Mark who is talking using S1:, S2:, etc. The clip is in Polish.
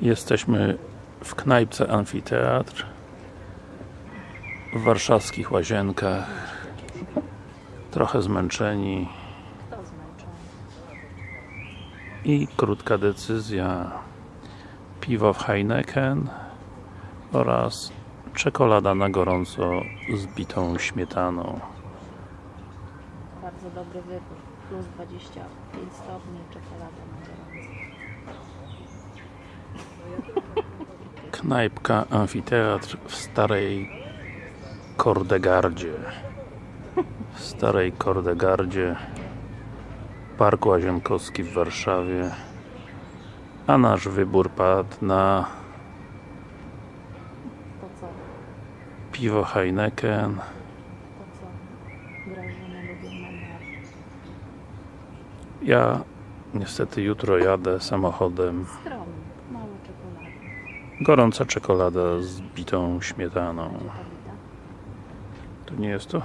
S1: Jesteśmy w knajpce Amfiteatr w warszawskich łazienkach. Trochę zmęczeni. I krótka decyzja. Piwo w Heineken oraz czekolada na gorąco z bitą śmietaną.
S2: Bardzo dobry wybór. Plus 25 stopni, czekolada na gorąco.
S1: Knajpka Amfiteatr w starej Kordegardzie w starej Kordegardzie Park Łazienkowski w Warszawie a nasz wybór padł na piwo Heineken ja niestety jutro jadę samochodem
S2: Skromnie. Mało czekolady.
S1: Gorąca czekolada z bitą śmietaną to nie jest to?